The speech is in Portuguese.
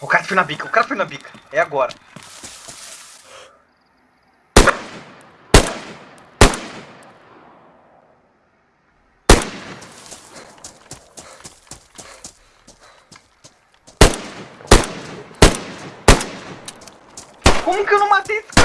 O cara foi na bica, o cara foi na bica. É agora. Como que eu não matei esse?